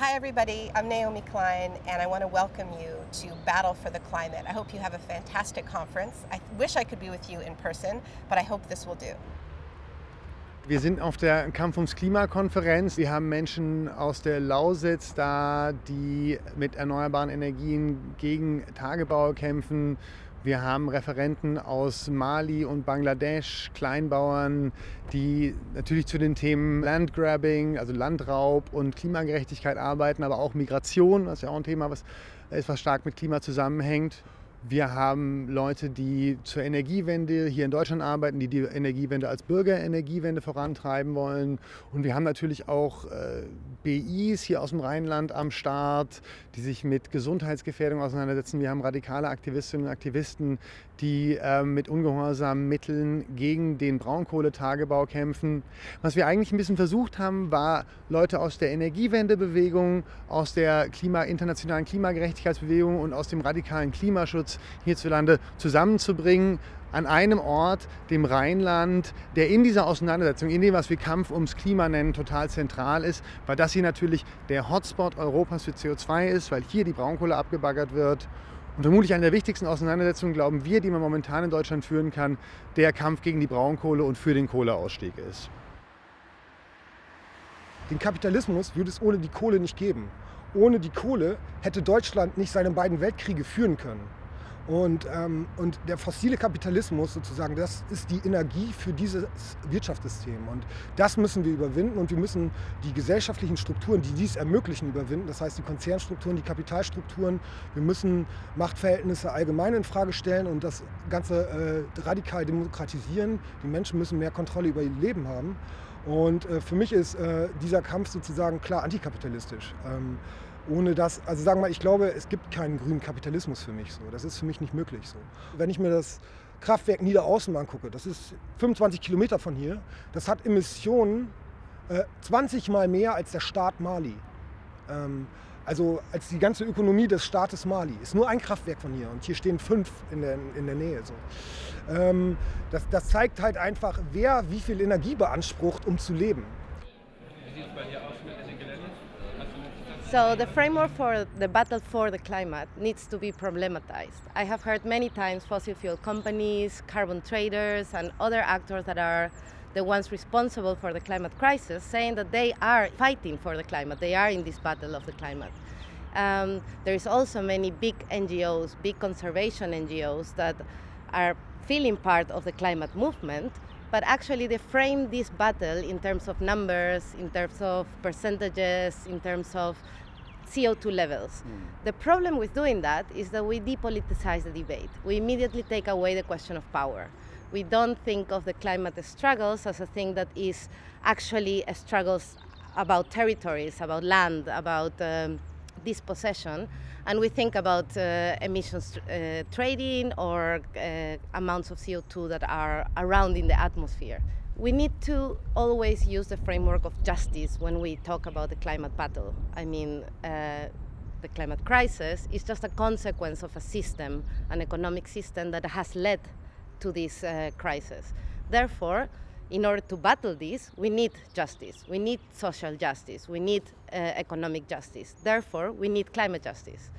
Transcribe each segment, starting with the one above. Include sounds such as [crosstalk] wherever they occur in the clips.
Hi everybody, I'm Naomi Klein and I want to welcome you to Battle for the Climate. I hope you have a fantastic conference. I wish I could be with you in person, but I hope this will do. Wir sind auf der Kampf ums Klima-Konferenz. Wir haben Menschen aus der Lausitz da, die mit erneuerbaren Energien gegen Tagebau kämpfen. Wir haben Referenten aus Mali und Bangladesch, Kleinbauern, die natürlich zu den Themen Landgrabbing, also Landraub und Klimagerechtigkeit arbeiten, aber auch Migration, das ist ja auch ein Thema, was etwas stark mit Klima zusammenhängt. Wir haben Leute, die zur Energiewende hier in Deutschland arbeiten, die die Energiewende als Bürgerenergiewende vorantreiben wollen. Und wir haben natürlich auch äh, BIs hier aus dem Rheinland am Start, die sich mit Gesundheitsgefährdung auseinandersetzen. Wir haben radikale Aktivistinnen und Aktivisten, die äh, mit ungehorsamen Mitteln gegen den Braunkohletagebau kämpfen. Was wir eigentlich ein bisschen versucht haben, war Leute aus der Energiewendebewegung, aus der Klima, internationalen Klimagerechtigkeitsbewegung und aus dem radikalen Klimaschutz hierzulande zusammenzubringen an einem Ort, dem Rheinland, der in dieser Auseinandersetzung, in dem, was wir Kampf ums Klima nennen, total zentral ist, weil das hier natürlich der Hotspot Europas für CO2 ist, weil hier die Braunkohle abgebaggert wird und vermutlich eine der wichtigsten Auseinandersetzungen, glauben wir, die man momentan in Deutschland führen kann, der Kampf gegen die Braunkohle und für den Kohleausstieg ist. Den Kapitalismus würde es ohne die Kohle nicht geben. Ohne die Kohle hätte Deutschland nicht seine beiden Weltkriege führen können. Und, ähm, und der fossile Kapitalismus sozusagen, das ist die Energie für dieses Wirtschaftssystem. Und das müssen wir überwinden und wir müssen die gesellschaftlichen Strukturen, die dies ermöglichen, überwinden. Das heißt die Konzernstrukturen, die Kapitalstrukturen. Wir müssen Machtverhältnisse allgemein in Frage stellen und das Ganze äh, radikal demokratisieren. Die Menschen müssen mehr Kontrolle über ihr Leben haben. Und äh, für mich ist äh, dieser Kampf sozusagen klar antikapitalistisch. Ähm, ohne das, also sagen wir mal, ich glaube, es gibt keinen grünen Kapitalismus für mich so. Das ist für mich nicht möglich so. Wenn ich mir das Kraftwerk Niederaußen angucke, das ist 25 Kilometer von hier, das hat Emissionen äh, 20 mal mehr als der Staat Mali. Ähm, also als die ganze Ökonomie des Staates Mali. Ist nur ein Kraftwerk von hier und hier stehen fünf in der, in der Nähe. So. Ähm, das, das zeigt halt einfach, wer wie viel Energie beansprucht, um zu leben. So the framework for the battle for the climate needs to be problematized. I have heard many times fossil fuel companies, carbon traders and other actors that are the ones responsible for the climate crisis saying that they are fighting for the climate, they are in this battle of the climate. Um, there is also many big NGOs, big conservation NGOs that are feeling part of the climate movement, but actually they frame this battle in terms of numbers, in terms of percentages, in terms of CO2 levels. Mm. The problem with doing that is that we depoliticize the debate. We immediately take away the question of power. We don't think of the climate struggles as a thing that is actually a struggles about territories, about land, about um, dispossession, and we think about uh, emissions uh, trading or uh, amounts of CO2 that are around in the atmosphere. We need to always use the framework of justice when we talk about the climate battle. I mean, uh, the climate crisis is just a consequence of a system, an economic system that has led to this uh, crisis. Therefore, in order to battle this, we need justice. We need social justice. We need uh, economic justice. Therefore, we need climate justice.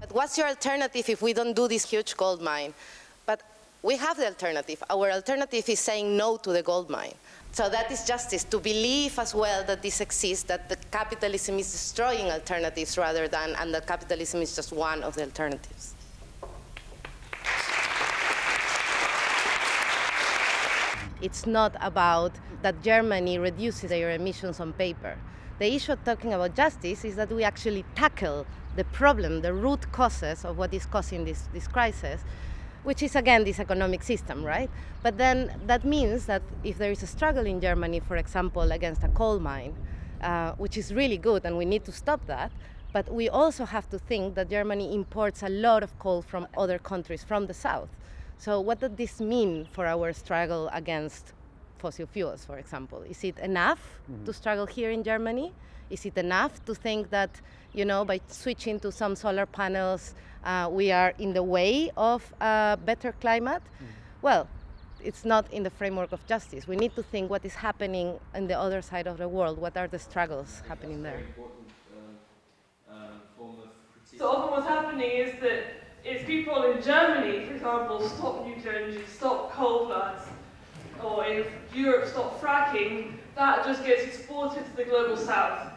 But what's your alternative if we don't do this huge gold mine? But we have the alternative. Our alternative is saying no to the gold mine. So that is justice, to believe as well that this exists, that the capitalism is destroying alternatives rather than, and that capitalism is just one of the alternatives. It's not about that Germany reduces their emissions on paper. The issue of talking about justice is that we actually tackle the problem, the root causes of what is causing this, this crisis, which is again this economic system, right? But then that means that if there is a struggle in Germany, for example, against a coal mine, uh, which is really good and we need to stop that, but we also have to think that Germany imports a lot of coal from other countries from the south. So what does this mean for our struggle against fossil fuels, for example? Is it enough mm -hmm. to struggle here in Germany? Is it enough to think that, you know, by switching to some solar panels, uh, we are in the way of a better climate? Mm -hmm. Well, it's not in the framework of justice. We need to think what is happening in the other side of the world. What are the struggles happening there? form of critique. So often what's happening is that it's people in Germany, for example, stop nuclear energy, stop coal plants, or in Europe, stop fracking, that just gets exported to the global south.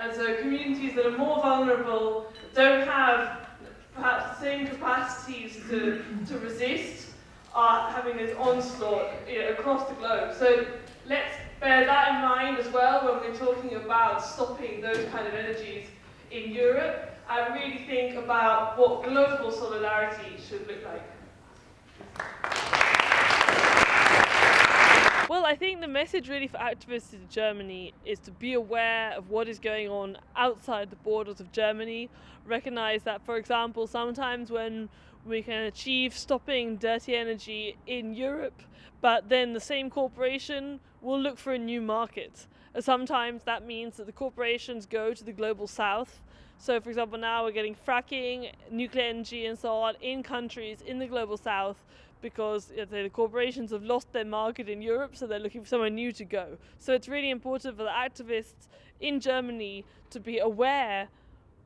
And so communities that are more vulnerable don't have perhaps the same capacities to, to resist are having this onslaught you know, across the globe. So let's bear that in mind as well when we're talking about stopping those kind of energies in Europe and really think about what global solidarity should look like. Well, I think the message really for activists in Germany is to be aware of what is going on outside the borders of Germany. Recognize that, for example, sometimes when we can achieve stopping dirty energy in Europe, but then the same corporation will look for a new market. Sometimes that means that the corporations go to the global south. So, for example, now we're getting fracking, nuclear energy, and so on in countries in the global south because the corporations have lost their market in Europe, so they're looking for somewhere new to go. So, it's really important for the activists in Germany to be aware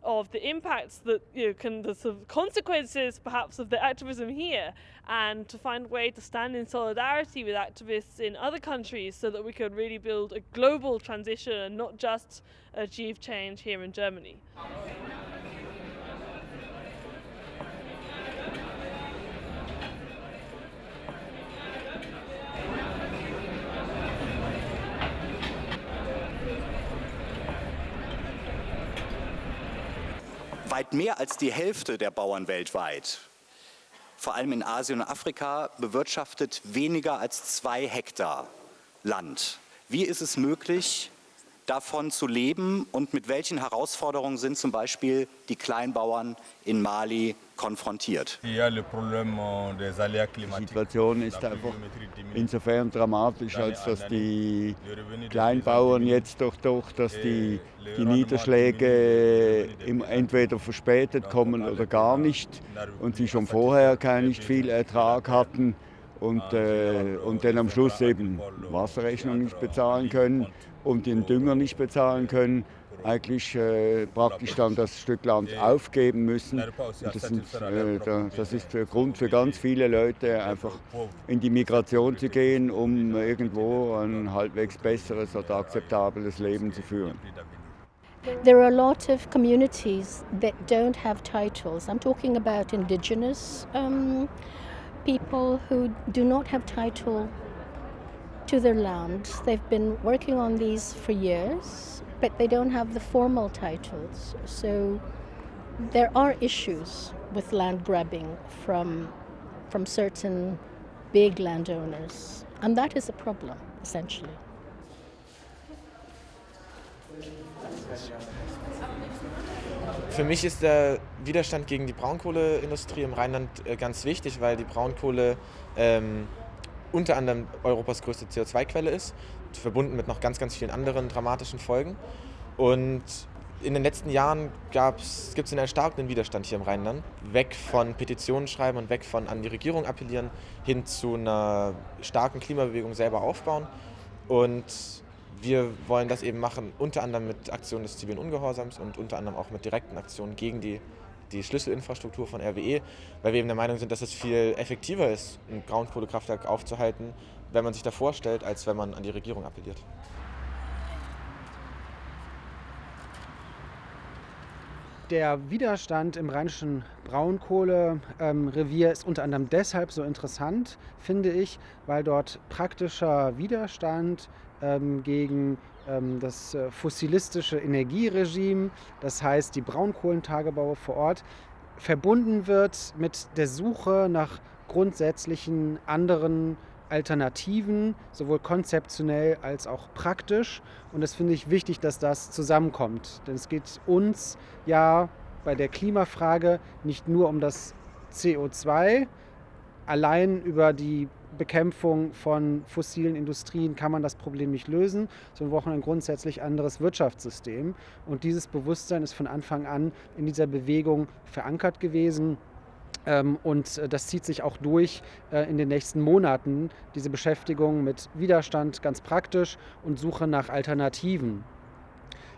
of the impacts that you know, can the sort of consequences perhaps of the activism here and to find a way to stand in solidarity with activists in other countries so that we can really build a global transition and not just achieve change here in Germany. Weit mehr als die Hälfte der Bauern weltweit, vor allem in Asien und Afrika, bewirtschaftet weniger als zwei Hektar Land. Wie ist es möglich, davon zu leben? Und mit welchen Herausforderungen sind zum Beispiel die Kleinbauern in Mali konfrontiert? Die Situation ist einfach insofern dramatisch, als dass die Kleinbauern jetzt doch, doch dass die, die Niederschläge entweder verspätet kommen oder gar nicht und sie schon vorher kein nicht viel Ertrag hatten und, äh, und dann am Schluss eben Wasserrechnung nicht bezahlen können und den Dünger nicht bezahlen können, eigentlich äh, praktisch dann das Stück Land aufgeben müssen. Und das, sind, äh, das ist der Grund für ganz viele Leute, einfach in die Migration zu gehen, um irgendwo ein halbwegs besseres oder akzeptables Leben zu führen. There are a lot of communities that don't have titles. I'm talking about indigenous um, people who do not have title to their land. They've been working on these for years, but they don't have the formal titles. So there are issues with land grabbing from, from certain big landowners, and that is a problem, essentially. Für mich ist der Widerstand gegen die Braunkohleindustrie im Rheinland äh, ganz wichtig, weil die Braunkohle ähm, unter anderem Europas größte CO2-Quelle ist, verbunden mit noch ganz, ganz vielen anderen dramatischen Folgen. Und in den letzten Jahren gibt es einen erstarkenden Widerstand hier im Rheinland. Weg von Petitionen schreiben und weg von an die Regierung appellieren, hin zu einer starken Klimabewegung selber aufbauen. Und wir wollen das eben machen, unter anderem mit Aktionen des zivilen Ungehorsams und unter anderem auch mit direkten Aktionen gegen die die Schlüsselinfrastruktur von RWE, weil wir eben der Meinung sind, dass es viel effektiver ist, ein Braunkohlekraftwerk aufzuhalten, wenn man sich da vorstellt, als wenn man an die Regierung appelliert. Der Widerstand im rheinischen Braunkohlerevier ähm, ist unter anderem deshalb so interessant, finde ich, weil dort praktischer Widerstand ähm, gegen ähm, das äh, fossilistische Energieregime, das heißt die Braunkohlentagebaue vor Ort, verbunden wird mit der Suche nach grundsätzlichen anderen Alternativen, sowohl konzeptionell als auch praktisch. Und das finde ich wichtig, dass das zusammenkommt. Denn es geht uns ja bei der Klimafrage nicht nur um das CO2, allein über die Bekämpfung von fossilen Industrien kann man das Problem nicht lösen, sondern wir brauchen ein grundsätzlich anderes Wirtschaftssystem. Und dieses Bewusstsein ist von Anfang an in dieser Bewegung verankert gewesen. Ähm, und äh, das zieht sich auch durch äh, in den nächsten Monaten, diese Beschäftigung mit Widerstand ganz praktisch und Suche nach Alternativen.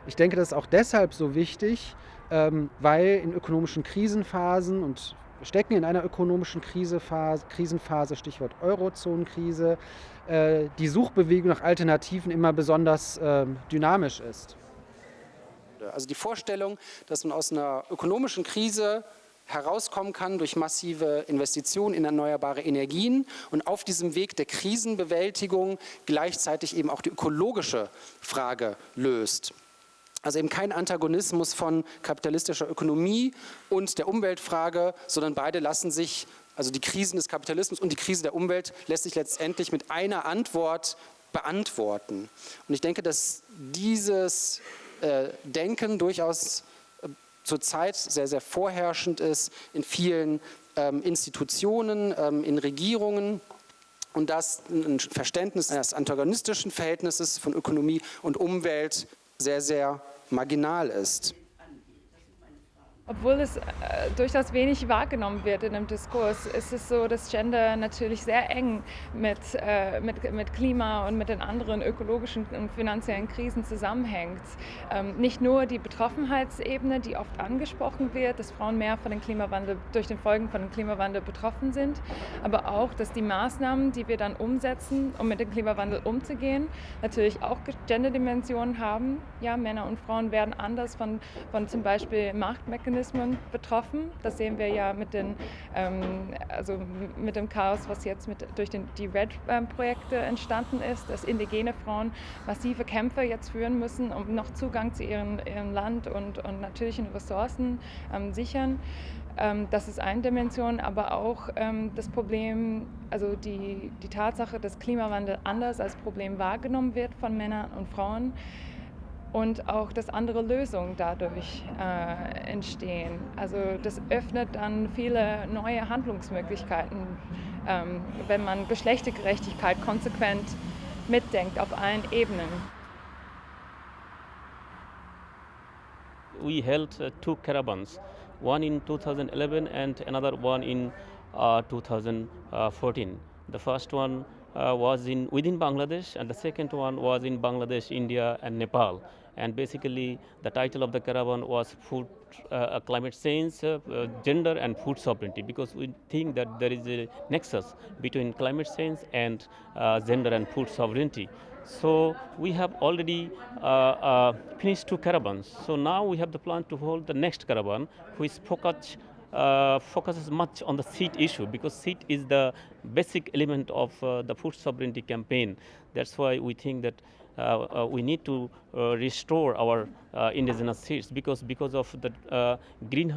Ich denke, das ist auch deshalb so wichtig, ähm, weil in ökonomischen Krisenphasen und wir stecken in einer ökonomischen Krisenphase, Krisenphase Stichwort Eurozonenkrise, äh, die Suchbewegung nach Alternativen immer besonders äh, dynamisch ist. Also die Vorstellung, dass man aus einer ökonomischen Krise herauskommen kann durch massive Investitionen in erneuerbare Energien und auf diesem Weg der Krisenbewältigung gleichzeitig eben auch die ökologische Frage löst. Also eben kein Antagonismus von kapitalistischer Ökonomie und der Umweltfrage, sondern beide lassen sich, also die Krisen des Kapitalismus und die Krise der Umwelt lässt sich letztendlich mit einer Antwort beantworten. Und ich denke, dass dieses äh, Denken durchaus zurzeit sehr, sehr vorherrschend ist in vielen ähm, Institutionen, ähm, in Regierungen und dass ein Verständnis eines antagonistischen Verhältnisses von Ökonomie und Umwelt sehr, sehr marginal ist. Obwohl es äh, durchaus wenig wahrgenommen wird in dem Diskurs, ist es so, dass Gender natürlich sehr eng mit, äh, mit, mit Klima und mit den anderen ökologischen und finanziellen Krisen zusammenhängt. Ähm, nicht nur die Betroffenheitsebene, die oft angesprochen wird, dass Frauen mehr von den Klimawandel, durch den Folgen von dem Klimawandel betroffen sind, aber auch, dass die Maßnahmen, die wir dann umsetzen, um mit dem Klimawandel umzugehen, natürlich auch Gender-Dimensionen haben. Ja, Männer und Frauen werden anders von, von zum Beispiel Machtmechanismen Mechanismen betroffen. Das sehen wir ja mit, den, ähm, also mit dem Chaos, was jetzt mit, durch den, die RED-Projekte entstanden ist, dass indigene Frauen massive Kämpfe jetzt führen müssen, um noch Zugang zu ihrem, ihrem Land und, und natürlichen Ressourcen ähm, sichern. Ähm, das ist eine Dimension, aber auch ähm, das Problem, also die, die Tatsache, dass Klimawandel anders als Problem wahrgenommen wird von Männern und Frauen und auch, dass andere Lösungen dadurch äh, entstehen. Also das öffnet dann viele neue Handlungsmöglichkeiten, ähm, wenn man Geschlechtergerechtigkeit konsequent mitdenkt auf allen Ebenen. We held uh, two caravans, one in 2011 and another one in uh, 2014. The first one uh, was in within Bangladesh and the second one was in Bangladesh, India and Nepal and basically the title of the caravan was food uh, climate change uh, gender and food sovereignty. Because we think that there is a nexus between climate change and uh, gender and food sovereignty. So we have already uh, uh, finished two caravans. So now we have the plan to hold the next caravan which focus uh, focuses much on the seed issue because seed is the basic element of uh, the food sovereignty campaign. That's why we think that Uh, uh, we need to uh, restore our uh, indigenous seeds because because of the green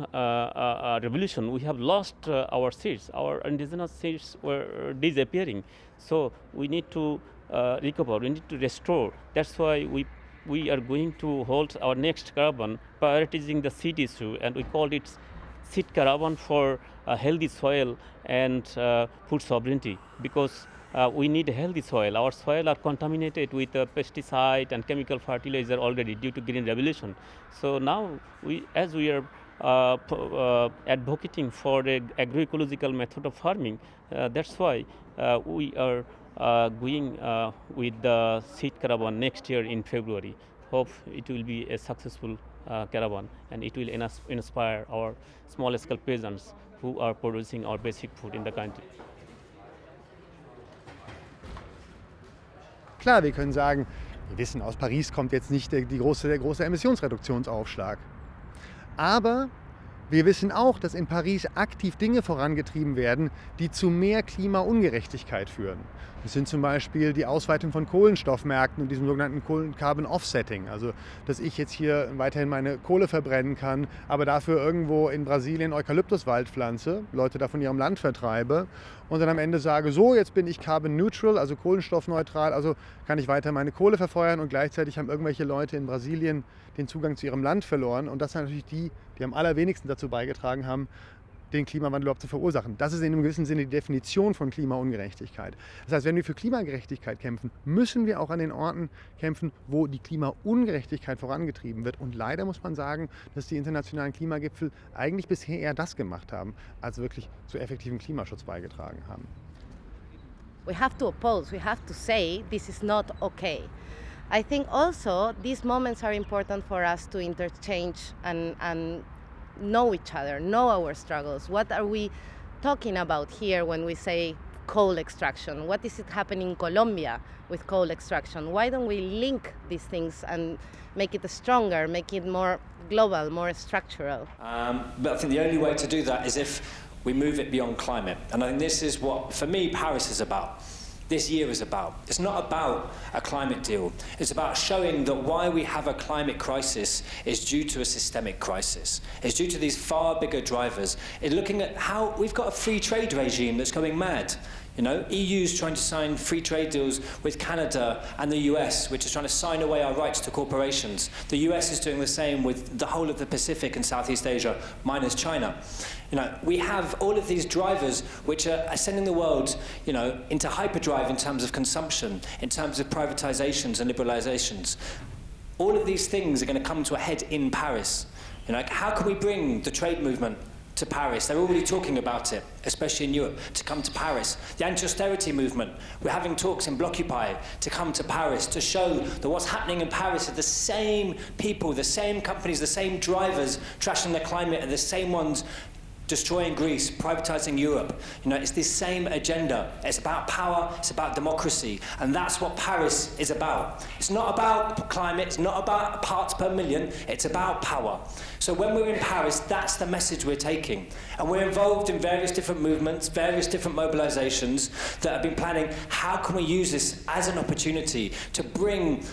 revolution we have lost our seeds. Our indigenous seeds were disappearing. So we need to recover. We need to restore. That's why we we are going to hold our next carbon prioritizing the seed issue and we called it seed caravan for healthy soil and uh, food sovereignty because uh, we need healthy soil. Our soil are contaminated with uh, pesticide and chemical fertilizer already due to green revolution. So now, we, as we are uh, uh advocating for the agroecological method of farming, uh, that's why we are going with the seed caravan next year in February. Hope it will be a successful caravan and it will inspire our small scale peasants who are producing our basic food in the country. Klar, wir können sagen, wir wissen, aus Paris kommt jetzt nicht der, die große, der große Emissionsreduktionsaufschlag. Aber wir wissen auch, dass in Paris aktiv Dinge vorangetrieben werden, die zu mehr Klimaungerechtigkeit führen. Das sind zum Beispiel die Ausweitung von Kohlenstoffmärkten und diesem sogenannten Carbon Offsetting. Also, dass ich jetzt hier weiterhin meine Kohle verbrennen kann, aber dafür irgendwo in Brasilien Eukalyptuswald pflanze, Leute da von ihrem Land vertreibe und dann am Ende sage, so, jetzt bin ich carbon neutral, also kohlenstoffneutral, also kann ich weiter meine Kohle verfeuern und gleichzeitig haben irgendwelche Leute in Brasilien den Zugang zu ihrem Land verloren. Und das sind natürlich die, die am allerwenigsten dazu beigetragen haben, den Klimawandel überhaupt zu verursachen. Das ist in einem gewissen Sinne die Definition von Klimaungerechtigkeit. Das heißt, wenn wir für Klimagerechtigkeit kämpfen, müssen wir auch an den Orten kämpfen, wo die Klimaungerechtigkeit vorangetrieben wird. Und leider muss man sagen, dass die internationalen Klimagipfel eigentlich bisher eher das gemacht haben, als wirklich zu effektivem Klimaschutz beigetragen haben. We have to oppose, we have to say this is not okay. I think also these moments are important for us to interchange and, and know each other, know our struggles. What are we talking about here when we say coal extraction? What is it happening in Colombia with coal extraction? Why don't we link these things and make it stronger, make it more global, more structural? Um, but I think the only way to do that is if we move it beyond climate. And I think this is what, for me, Paris is about this year is about. It's not about a climate deal. It's about showing that why we have a climate crisis is due to a systemic crisis. It's due to these far bigger drivers. It's looking at how we've got a free trade regime that's going mad. You know, EU's trying to sign free trade deals with Canada and the US, which is trying to sign away our rights to corporations. The US is doing the same with the whole of the Pacific and Southeast Asia, minus China. You know, we have all of these drivers which are, sending the world, you know, into hyperdrive in terms of consumption, in terms of privatizations and liberalizations. All of these things are going to come to a head in Paris. You know, how can we bring the trade movement to Paris. They're already talking about it, especially in Europe, to come to Paris. The anti-austerity movement, we're having talks in Blockupy to come to Paris to show that what's happening in Paris are the same people, the same companies, the same drivers trashing the climate are the same ones destroying Greece, privatizing Europe. You know, it's this same agenda. It's about power, it's about democracy, and that's what Paris is about. It's not about climate, it's not about parts per million, it's about power. So when we're in Paris, that's the message we're taking. And we're involved in various different movements, various different mobilizations that have been planning how can we use this as an opportunity to bring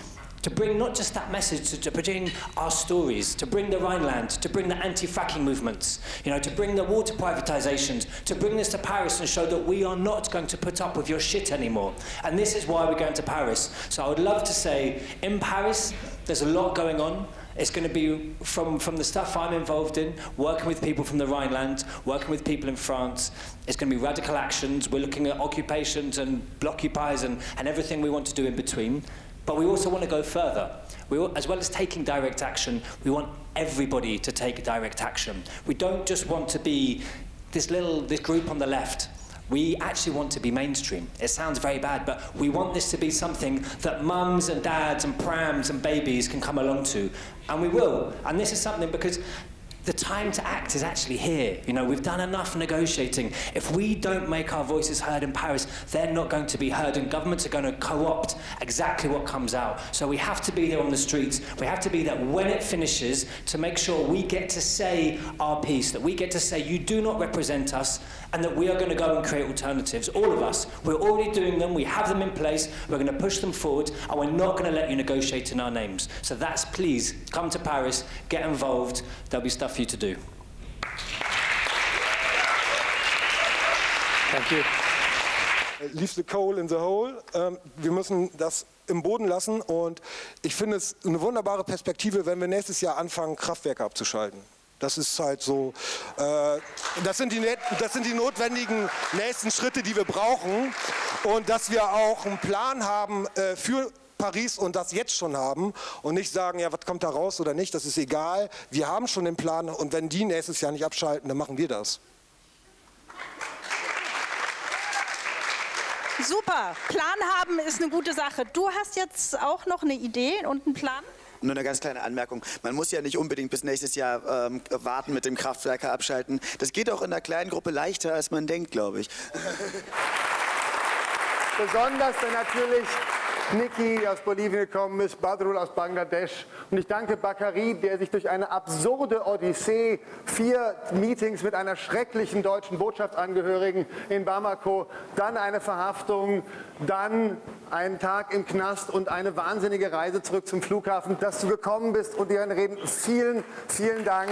to bring not just that message, to, to bring our stories, to bring the Rhineland, to bring the anti-fracking movements, you know, to bring the water privatizations, to bring this to Paris and show that we are not going to put up with your shit anymore. And this is why we're going to Paris. So I would love to say, in Paris, there's a lot going on. It's going to be from, from the stuff I'm involved in, working with people from the Rhineland, working with people in France. It's going to be radical actions. We're looking at occupations and blockupies and, and everything we want to do in between. But we also want to go further. We, as well as taking direct action, we want everybody to take direct action. We don't just want to be this little this group on the left. We actually want to be mainstream. It sounds very bad, but we want this to be something that mums and dads and prams and babies can come along to. And we will. And this is something because the time to act is actually here. You know, we've done enough negotiating. If we don't make our voices heard in Paris, they're not going to be heard, and governments are going to co-opt exactly what comes out. So we have to be there on the streets. We have to be there when it finishes to make sure we get to say our piece, that we get to say, you do not represent us, and that we are going to go and create alternatives. All of us. We're already doing them. We have them in place. We're going to push them forward, and we're not going to let you negotiate in our names. So that's please come to Paris, get involved. There'll be stuff for you to do. Thank you. Leave the coal in the hole. Ähm, wir müssen das im Boden lassen und ich finde es eine wunderbare Perspektive, wenn wir nächstes Jahr anfangen, Kraftwerke abzuschalten. Das ist halt so, äh, das, sind die, das sind die notwendigen nächsten Schritte, die wir brauchen. Und dass wir auch einen Plan haben äh, für Paris und das jetzt schon haben und nicht sagen, ja, was kommt da raus oder nicht, das ist egal. Wir haben schon den Plan und wenn die nächstes Jahr nicht abschalten, dann machen wir das. Super, Plan haben ist eine gute Sache. Du hast jetzt auch noch eine Idee und einen Plan? Nur eine ganz kleine Anmerkung. Man muss ja nicht unbedingt bis nächstes Jahr ähm, warten mit dem Kraftwerker abschalten. Das geht auch in einer kleinen Gruppe leichter, als man denkt, glaube ich. [laughs] Besonders wenn natürlich Niki aus Bolivien gekommen ist, Badrul aus Bangladesch. Und ich danke Bakari, der sich durch eine absurde Odyssee, vier Meetings mit einer schrecklichen deutschen Botschaftsangehörigen in Bamako, dann eine Verhaftung, dann einen Tag im Knast und eine wahnsinnige Reise zurück zum Flughafen, dass du gekommen bist und dir reden. Vielen, vielen Dank.